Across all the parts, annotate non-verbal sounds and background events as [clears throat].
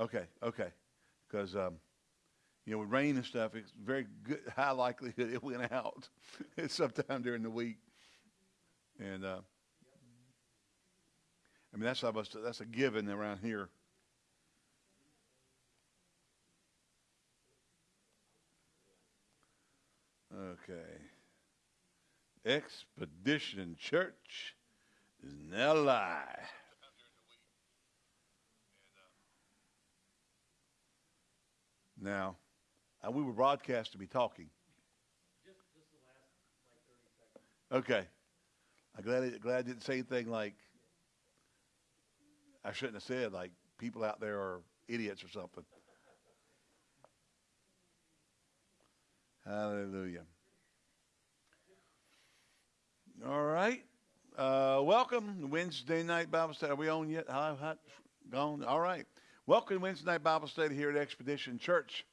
Okay, okay. Because, um, you know, with rain and stuff, it's very good, [laughs] high likelihood it went out [laughs] sometime during the week. And, uh, I mean, that's almost, that's a given around here. Okay. Expedition Church is now live. Now, uh, we were broadcast to be talking. Okay. I'm glad glad I didn't say anything like I shouldn't have said like people out there are idiots or something. Hallelujah. All right. Uh, welcome Wednesday night Bible study. Are we on yet? How, how, gone? All right. Welcome Wednesday night Bible study here at Expedition Church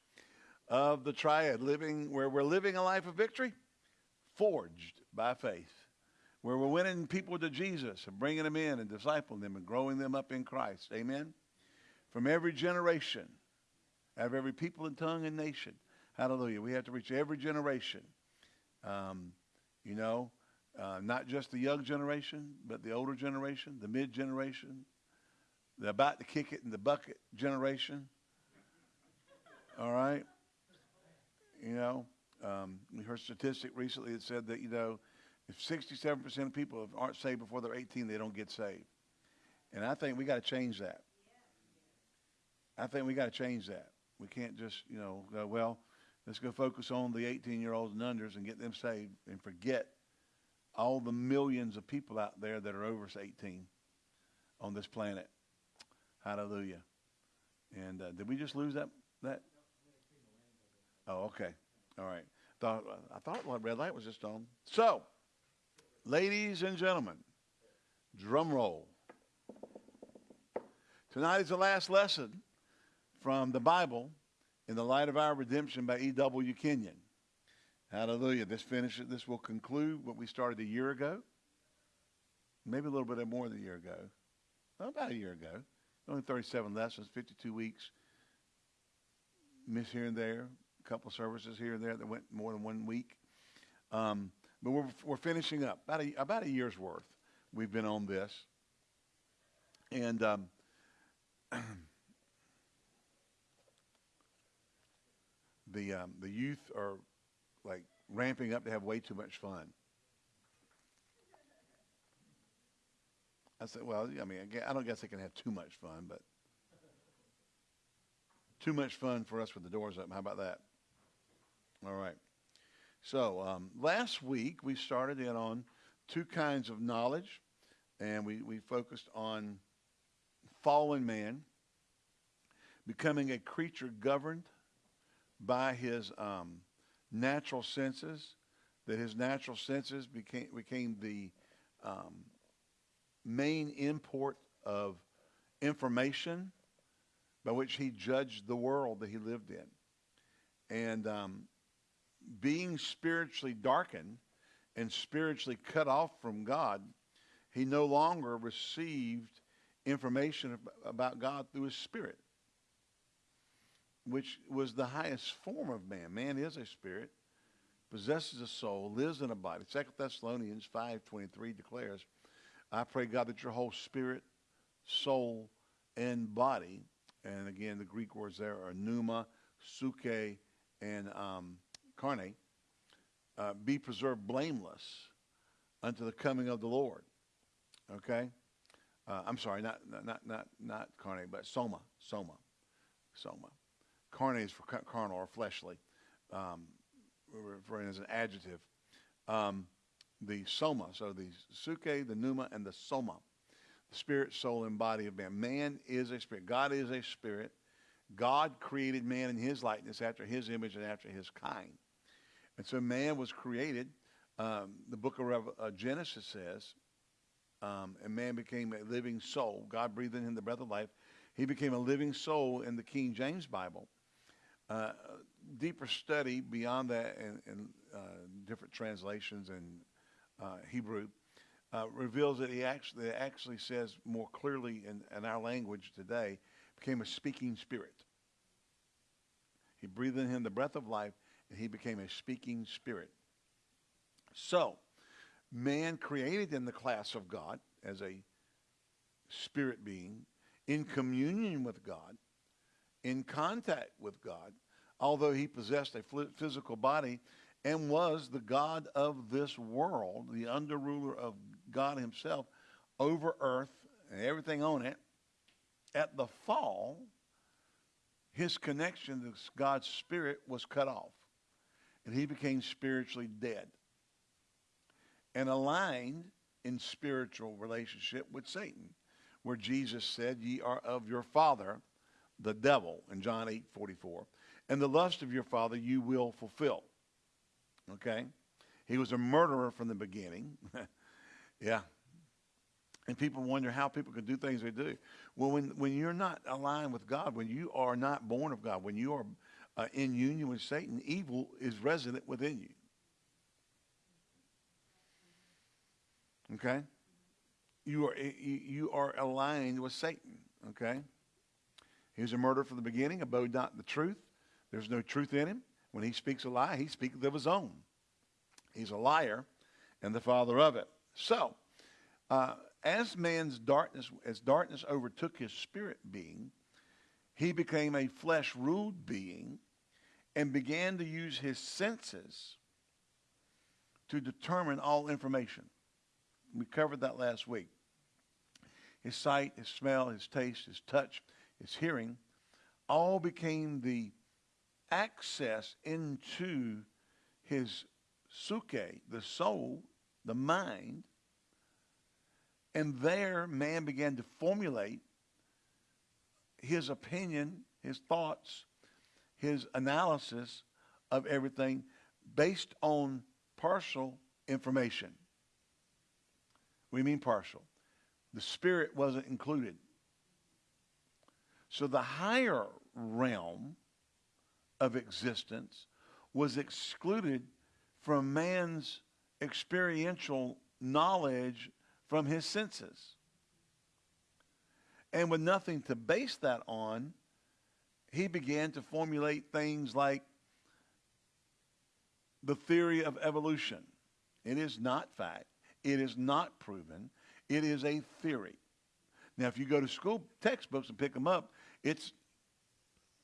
of the Triad, living where we're living a life of victory, forged by faith, where we're winning people to Jesus and bringing them in and discipling them and growing them up in Christ. Amen. From every generation, out of every people and tongue and nation. Hallelujah. We have to reach every generation. Um, you know, uh, not just the young generation, but the older generation, the mid generation, the about to kick it in the bucket generation. All right. You know, um, we heard a statistic recently that said that, you know, if 67% of people aren't saved before they're 18, they don't get saved. And I think we got to change that. I think we got to change that. We can't just, you know, go, well, let's go focus on the 18 year olds and unders and get them saved and forget all the millions of people out there that are over 18 on this planet. Hallelujah. And uh, did we just lose that? That? Oh, okay. All right. Thought, I thought red light was just on. So, ladies and gentlemen, drum roll. Tonight is the last lesson from the Bible in the light of our redemption by E.W. Kenyon. Hallelujah. This finishes, this will conclude what we started a year ago. Maybe a little bit more than a year ago. About a year ago. Only 37 lessons, 52 weeks. Miss here and there. A couple services here and there that went more than one week. Um, but we're, we're finishing up. About a, about a year's worth we've been on this. And um, [clears throat] the, um, the youth are like ramping up to have way too much fun. I said, well, I mean, I don't guess they can have too much fun, but too much fun for us with the doors open. How about that? All right. So um, last week we started in on two kinds of knowledge, and we, we focused on fallen man becoming a creature governed by his um, natural senses, that his natural senses became, became the um, main import of information by which he judged the world that he lived in. And um, being spiritually darkened and spiritually cut off from God, he no longer received information about God through his spirit which was the highest form of man. Man is a spirit, possesses a soul, lives in a body. Second Thessalonians 5.23 declares, I pray, God, that your whole spirit, soul, and body, and again, the Greek words there are pneuma, psuche, and um, carne, uh, be preserved blameless unto the coming of the Lord. Okay? Uh, I'm sorry, not, not, not, not carne, but soma, soma, soma. Carne is for carnal or fleshly, um, we're referring as an adjective. Um, the soma, so the psuche, the pneuma, and the soma, the spirit, soul, and body of man. Man is a spirit. God is a spirit. God created man in his likeness after his image and after his kind. And so man was created. Um, the book of uh, Genesis says, um, and man became a living soul. God breathed in him the breath of life. He became a living soul in the King James Bible. Uh, deeper study beyond that and, in uh, different translations in uh, Hebrew uh, reveals that he actually actually says more clearly in, in our language today, became a speaking spirit. He breathed in him the breath of life, and he became a speaking spirit. So, man created in the class of God as a spirit being, in communion with God, in contact with God, although he possessed a physical body and was the God of this world, the underruler of God himself over earth and everything on it. At the fall, his connection to God's spirit was cut off, and he became spiritually dead and aligned in spiritual relationship with Satan, where Jesus said, Ye are of your father, the devil, in John 8 44. And the lust of your father you will fulfill. Okay? He was a murderer from the beginning. [laughs] yeah. And people wonder how people can do things they do. Well, when, when you're not aligned with God, when you are not born of God, when you are uh, in union with Satan, evil is resident within you. Okay? You are, you are aligned with Satan. Okay? He was a murderer from the beginning, abode not the truth. There's no truth in him. When he speaks a lie, he speaks of his own. He's a liar and the father of it. So, uh, as man's darkness, as darkness overtook his spirit being, he became a flesh ruled being and began to use his senses to determine all information. We covered that last week. His sight, his smell, his taste, his touch, his hearing all became the access into his psuche, the soul, the mind. And there, man began to formulate his opinion, his thoughts, his analysis of everything based on partial information. We mean partial. The spirit wasn't included. So the higher realm of existence was excluded from man's experiential knowledge from his senses. And with nothing to base that on, he began to formulate things like the theory of evolution. It is not fact. It is not proven. It is a theory. Now, if you go to school textbooks and pick them up, it's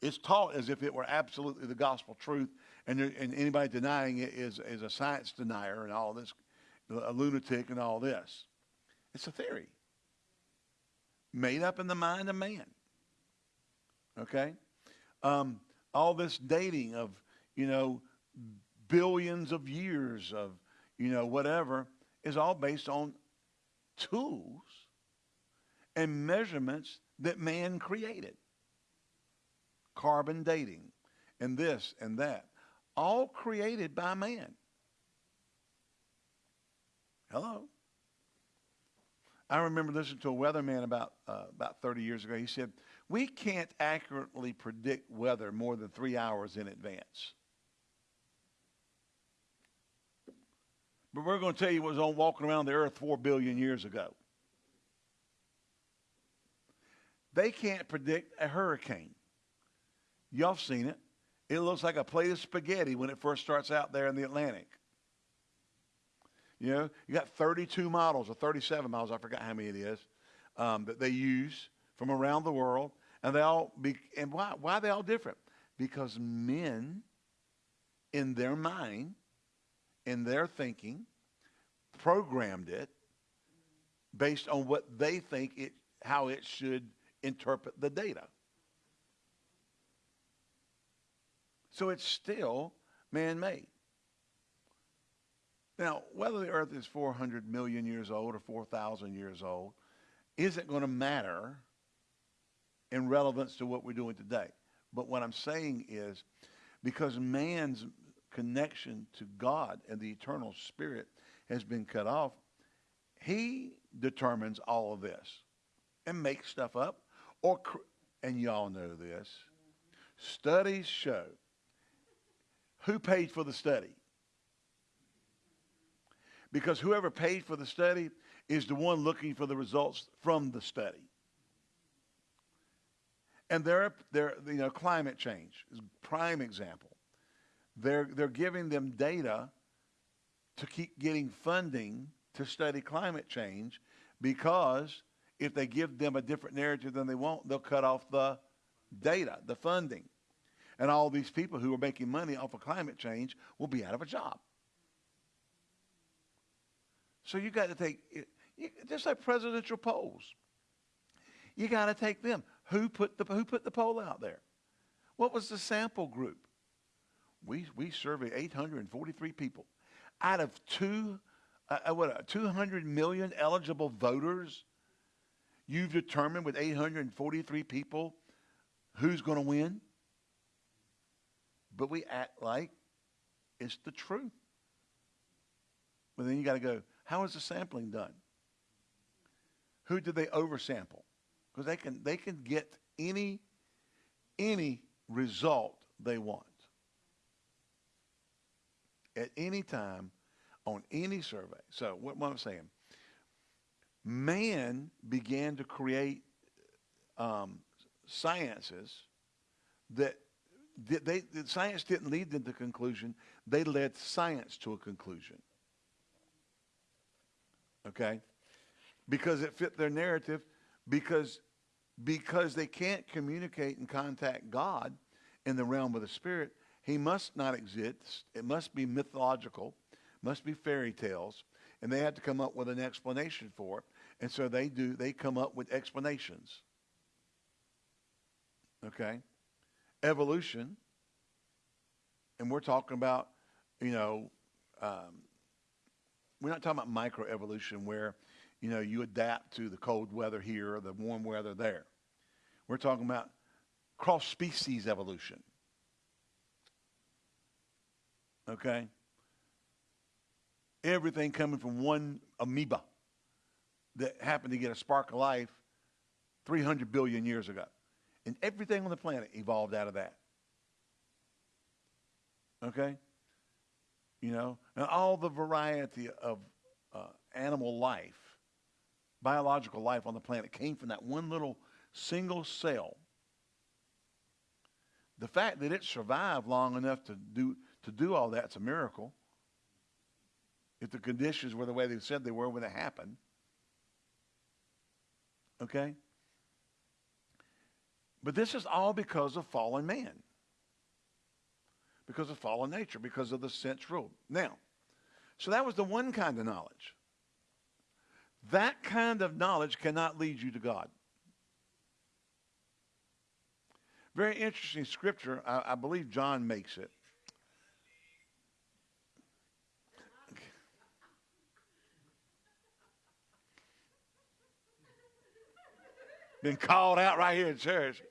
it's taught as if it were absolutely the gospel truth, and, and anybody denying it is, is a science denier and all this, a lunatic and all this. It's a theory made up in the mind of man. Okay? Um, all this dating of, you know, billions of years of, you know, whatever, is all based on tools and measurements that man created carbon dating, and this and that, all created by man. Hello. I remember listening to a weatherman about uh, about 30 years ago. He said, "We can't accurately predict weather more than three hours in advance." But we're going to tell you what was on walking around the earth four billion years ago. They can't predict a hurricane. Y'all seen it. It looks like a plate of spaghetti when it first starts out there in the Atlantic. You know, you got 32 models or 37 models, I forgot how many it is, um, that they use from around the world. And they all be, and why, why are they all different? Because men, in their mind, in their thinking, programmed it based on what they think it, how it should interpret the data. So it's still man made. Now, whether the earth is 400 million years old or 4,000 years old isn't going to matter in relevance to what we're doing today. But what I'm saying is because man's connection to God and the eternal spirit has been cut off, he determines all of this and makes stuff up or and y'all know this. Studies show who paid for the study? Because whoever paid for the study is the one looking for the results from the study. And they're, they're, you know, climate change is a prime example. They're, they're giving them data to keep getting funding to study climate change because if they give them a different narrative than they want, they'll cut off the data, the funding. And all these people who are making money off of climate change will be out of a job. So you got to take, just like presidential polls, you got to take them. Who put the who put the poll out there? What was the sample group? We we surveyed 843 people out of two uh, uh what uh, 200 million eligible voters. You've determined with 843 people who's going to win. But we act like it's the truth. But then you got to go, how is the sampling done? Who did they oversample? Because they can they can get any any result they want at any time on any survey. So what, what I'm saying, man began to create um, sciences that they, the science didn't lead them to conclusion. They led science to a conclusion. Okay? Because it fit their narrative, because, because they can't communicate and contact God in the realm of the spirit, he must not exist. It must be mythological, must be fairy tales, and they have to come up with an explanation for it. And so they do, they come up with explanations. Okay? Evolution, and we're talking about, you know, um, we're not talking about microevolution where, you know, you adapt to the cold weather here or the warm weather there. We're talking about cross species evolution. Okay? Everything coming from one amoeba that happened to get a spark of life 300 billion years ago. And everything on the planet evolved out of that. Okay? You know, and all the variety of uh, animal life, biological life on the planet came from that one little single cell. The fact that it survived long enough to do, to do all that's a miracle. If the conditions were the way they said they were when it happened. Okay? But this is all because of fallen man. Because of fallen nature, because of the sense rule. Now, so that was the one kind of knowledge. That kind of knowledge cannot lead you to God. Very interesting scripture. I, I believe John makes it. Been called out right here in church.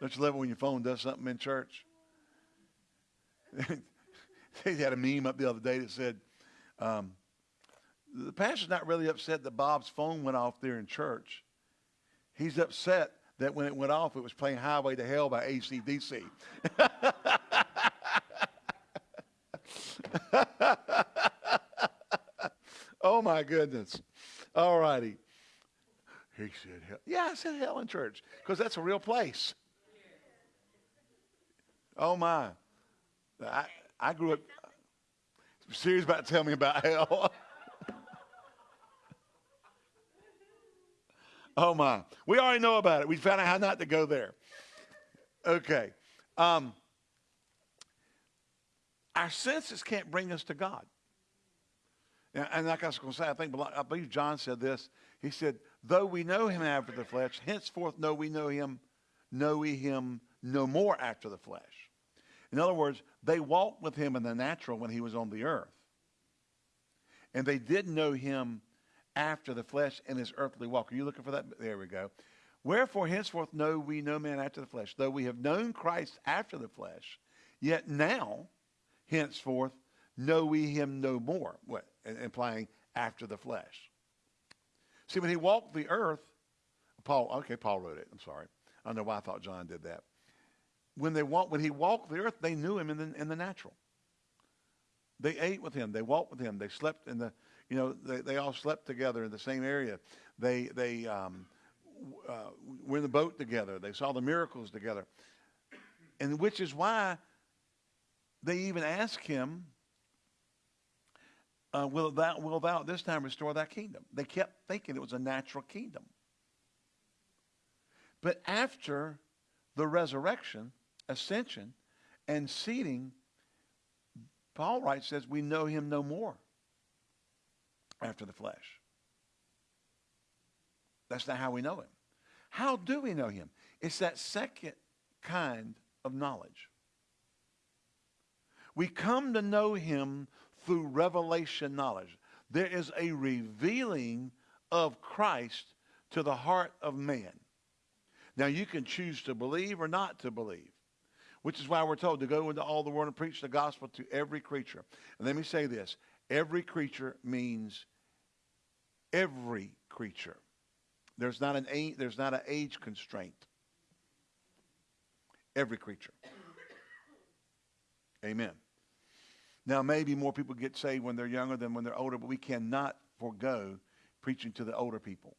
Don't you love it when your phone does something in church? [laughs] they had a meme up the other day that said, um, the pastor's not really upset that Bob's phone went off there in church. He's upset that when it went off, it was playing Highway to Hell by AC/DC. [laughs] oh, my goodness. All righty. He said, hell. Yeah, I said hell in church because that's a real place. Oh, my. I, I grew up. Serious about to tell me about hell. [laughs] oh, my. We already know about it. We found out how not to go there. Okay. Um, our senses can't bring us to God. And, and like I was going to say, I think I believe John said this. He said, though we know him after the flesh, henceforth know we know him, know we him no more after the flesh. In other words, they walked with him in the natural when he was on the earth. And they did know him after the flesh in his earthly walk. Are you looking for that? There we go. Wherefore, henceforth know we no man after the flesh. Though we have known Christ after the flesh, yet now, henceforth, know we him no more. What? Implying after the flesh. See, when he walked the earth, Paul, okay, Paul wrote it. I'm sorry. I don't know why I thought John did that. When, they walked, when he walked the earth, they knew him in the, in the natural. They ate with him. They walked with him. They slept in the, you know, they, they all slept together in the same area. They, they um, uh, were in the boat together. They saw the miracles together. And which is why they even asked him, uh, will, thou, will thou this time restore that kingdom? They kept thinking it was a natural kingdom. But after the resurrection, ascension, and seating, Paul writes, says, we know him no more after the flesh. That's not how we know him. How do we know him? It's that second kind of knowledge. We come to know him through revelation knowledge. There is a revealing of Christ to the heart of man. Now, you can choose to believe or not to believe, which is why we're told to go into all the world and preach the gospel to every creature. And let me say this every creature means every creature. There's not an age, there's not an age constraint. Every creature. Amen. Now, maybe more people get saved when they're younger than when they're older, but we cannot forego preaching to the older people.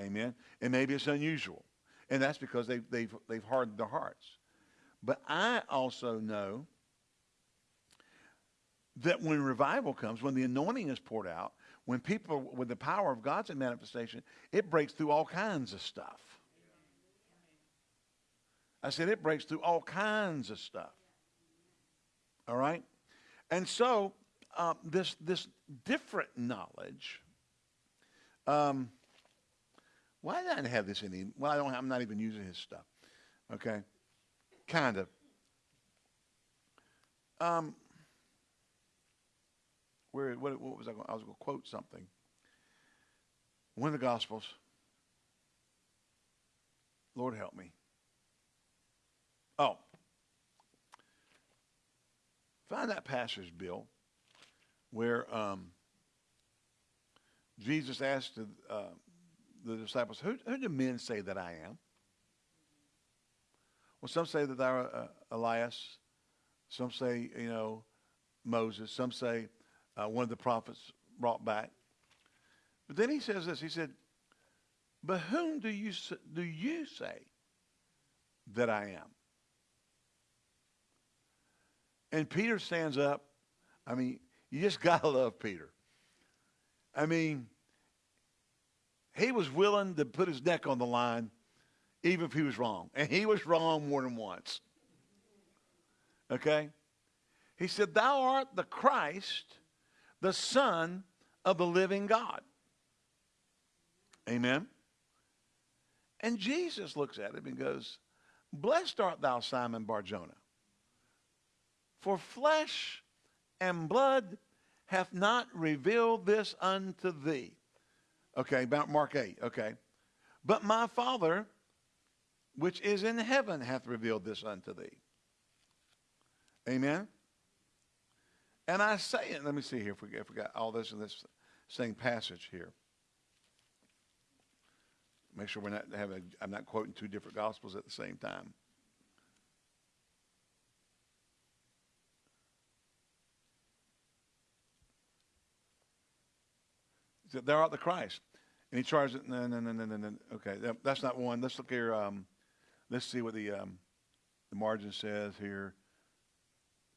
Amen. And maybe it's unusual. And that's because they've, they've, they've hardened their hearts. But I also know that when revival comes, when the anointing is poured out, when people, with the power of God's manifestation, it breaks through all kinds of stuff. I said it breaks through all kinds of stuff. All right? And so, um, this, this different knowledge, um, why did I have this in him? Well, I don't, I'm not even using his stuff. Okay? Kind of. Um, where, what, what was I going I was going to quote something. One of the Gospels. Lord help me. Oh. Find that passage, Bill, where um, Jesus asked the, uh, the disciples, who, who, do men say that I am? Well, some say that thou art uh, Elias. Some say, you know, Moses. Some say uh, one of the prophets brought back. But then he says this. He said, but whom do you, do you say that I am? And Peter stands up. I mean, you just [laughs] got to love Peter. I mean, he was willing to put his neck on the line even if he was wrong. And he was wrong more than once. Okay? He said, Thou art the Christ, the Son of the living God. Amen. And Jesus looks at him and goes, Blessed art thou, Simon Barjona. For flesh and blood hath not revealed this unto thee. Okay, about Mark 8, okay. But my Father, which is in heaven, hath revealed this unto thee. Amen. And I say it, let me see here if we, if we got all this in this same passage here. Make sure we're not having, I'm not quoting two different gospels at the same time. Thou art the Christ. And he charges it. No, no, no, no, no, no. Okay, that's not one. Let's look here. Um, let's see what the um, the margin says here.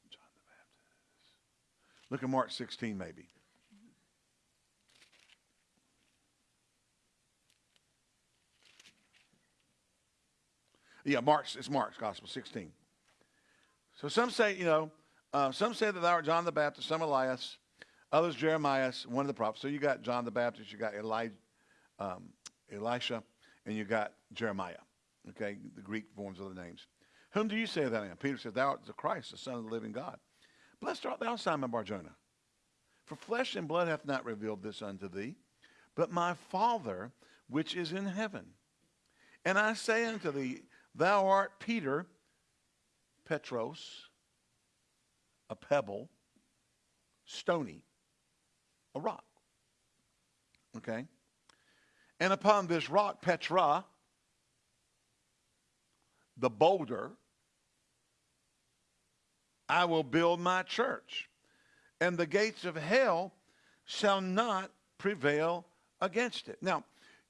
John the Baptist. Look at Mark 16, maybe. Yeah, Mark's, it's Mark's Gospel 16. So some say, you know, uh, some say that thou art John the Baptist, some Elias, others Jeremiah, one of the prophets. So you got John the Baptist, you got Eli, um, Elisha, and you got Jeremiah. Okay, the Greek forms of the names. Whom do you say that I am? Peter said, Thou art the Christ, the Son of the living God. Blessed art thou, Simon Barjona. For flesh and blood hath not revealed this unto thee, but my Father which is in heaven. And I say unto thee, Thou art Peter, Petros, a pebble, stony, a rock. Okay? And upon this rock, Petra, the boulder, I will build my church, and the gates of hell shall not prevail against it. Now,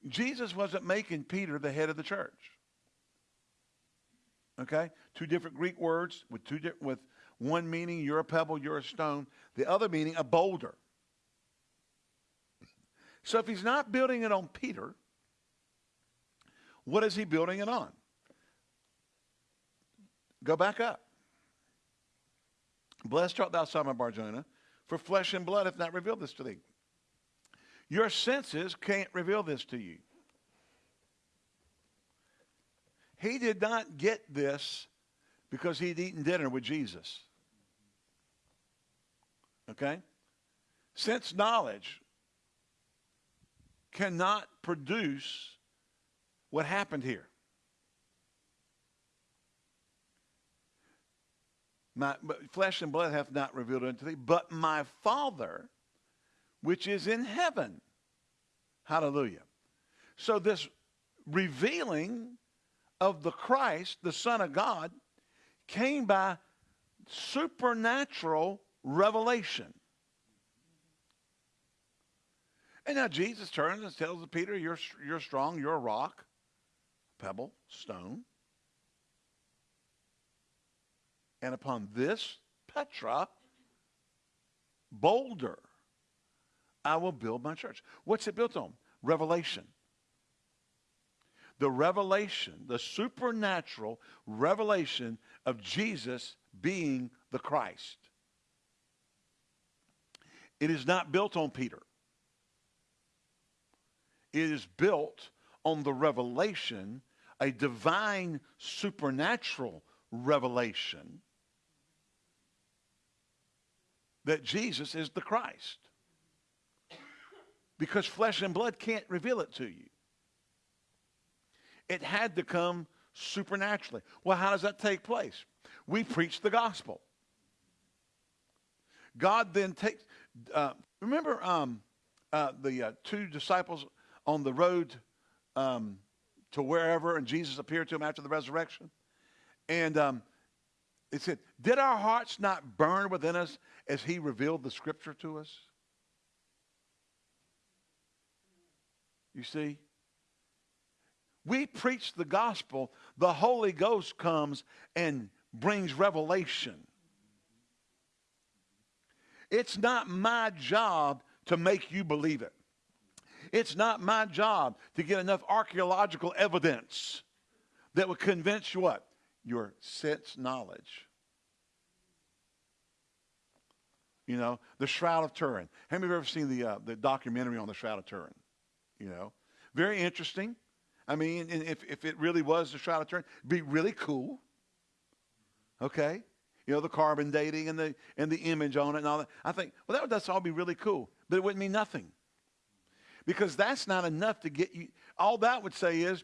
Jesus wasn't making Peter the head of the church. Okay? Two different Greek words with two with one meaning, you're a pebble, you're a stone. The other meaning, a boulder. So if he's not building it on Peter, what is he building it on? Go back up. Blessed art thou, Simon Barjona, for flesh and blood hath not revealed this to thee. Your senses can't reveal this to you. He did not get this because he'd eaten dinner with Jesus. Okay? Sense knowledge cannot produce what happened here. My, but flesh and blood hath not revealed unto thee, but my Father, which is in heaven. Hallelujah. So this revealing of the Christ, the Son of God, came by supernatural revelation. And now Jesus turns and tells Peter, you're, you're strong, you're a rock, pebble, stone. And upon this Petra, boulder, I will build my church. What's it built on? Revelation. The revelation, the supernatural revelation of Jesus being the Christ. It is not built on Peter. It is built on the revelation, a divine supernatural revelation that Jesus is the Christ. Because flesh and blood can't reveal it to you. It had to come supernaturally. Well, how does that take place? We preach the gospel. God then takes, uh, remember um, uh, the uh, two disciples on the road um, to wherever, and Jesus appeared to him after the resurrection? And um, it said, Did our hearts not burn within us as he revealed the scripture to us? You see? We preach the gospel, the Holy Ghost comes and brings revelation. It's not my job to make you believe it. It's not my job to get enough archaeological evidence that would convince you what? Your sense knowledge. You know, the Shroud of Turin. Have you ever seen the, uh, the documentary on the Shroud of Turin? You know, very interesting. I mean, if, if it really was the Shroud of Turin, it'd be really cool. Okay? You know, the carbon dating and the, and the image on it and all that. I think, well, that would that's all be really cool. But it wouldn't mean nothing. Because that's not enough to get you. All that would say is